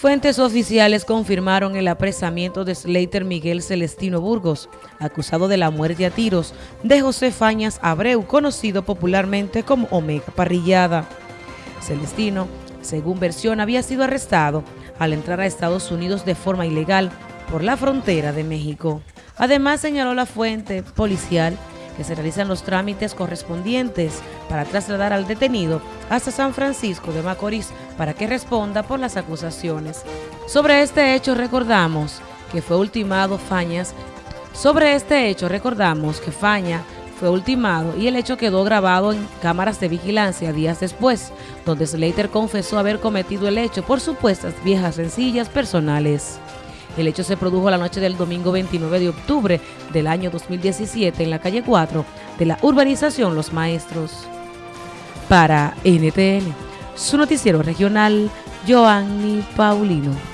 Fuentes oficiales confirmaron el apresamiento de Slater Miguel Celestino Burgos, acusado de la muerte a tiros de José Fañas Abreu, conocido popularmente como Omega Parrillada. Celestino, según versión, había sido arrestado al entrar a Estados Unidos de forma ilegal por la frontera de México. Además, señaló la fuente policial que se realizan los trámites correspondientes para trasladar al detenido hasta San Francisco de Macorís para que responda por las acusaciones. Sobre este hecho recordamos que fue ultimado Fañas. Sobre este hecho recordamos que Faña fue ultimado y el hecho quedó grabado en cámaras de vigilancia días después, donde Slater confesó haber cometido el hecho por supuestas viejas sencillas personales. El hecho se produjo la noche del domingo 29 de octubre del año 2017 en la calle 4 de la urbanización Los Maestros. Para NTN, su noticiero regional, Joanny Paulino.